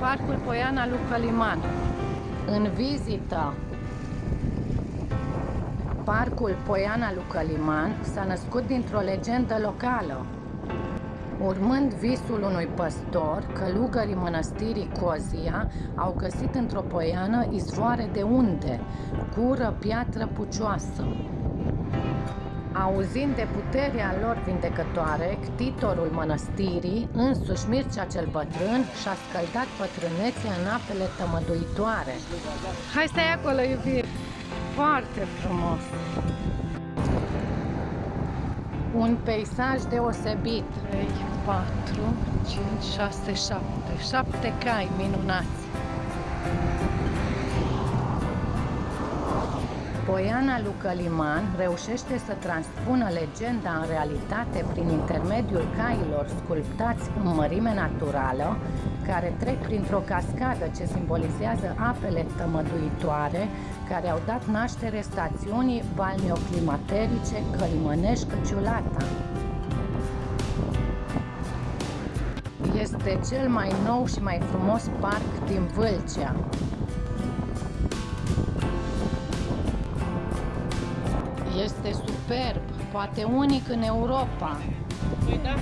Parcul Poiana lui Căliman. În vizită Parcul Poiana lui Căliman s-a născut dintr-o legendă locală. Urmând visul unui păstor, călugării mănăstirii Cozia au găsit într-o poiană izvoare de unde, cură piatră pucioasă. Auzind de puterea lor vindecătoare, ctitorul mănăstirii, însuși Mircea cel bătrân, și-a scăldat pătrânețea în apele tămăduitoare. Hai stai acolo, iubire! Foarte frumos! Un peisaj deosebit. 3, 4, 5, 6, 7. 7 cai minunați. Poiana lui Căliman reușește să transpună legenda în realitate prin intermediul cailor sculptați în mărime naturală, care trec printr-o cascadă ce simbolizează apele tămăduitoare care au dat naștere stațiunii balneoclimaterice Călimănești-Căciulata. Este cel mai nou și mai frumos parc din Vâlcea. Este superb, poate unic în Europa. Păi da.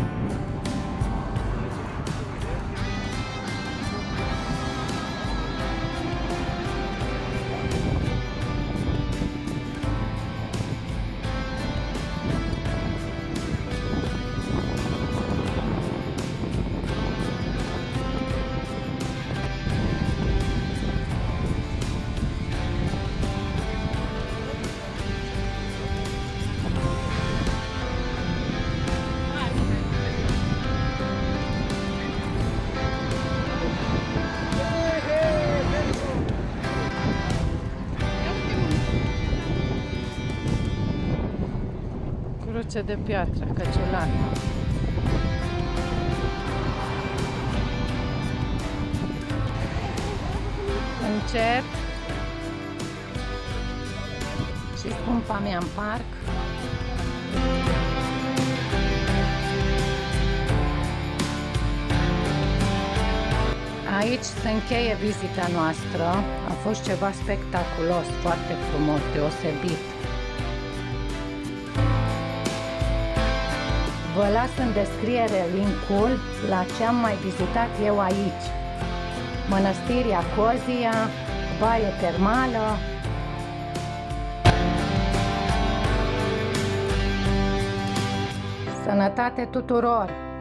Cruce de piatră, Căciulata. Încet. Și scumpa mea în parc. Aici se încheie vizita noastră. A fost ceva spectaculos, foarte frumos, deosebit. Vă las în descriere linkul la ce am mai vizitat eu aici. Mănăstirea Cozia, baie termală. Sănătate tuturor!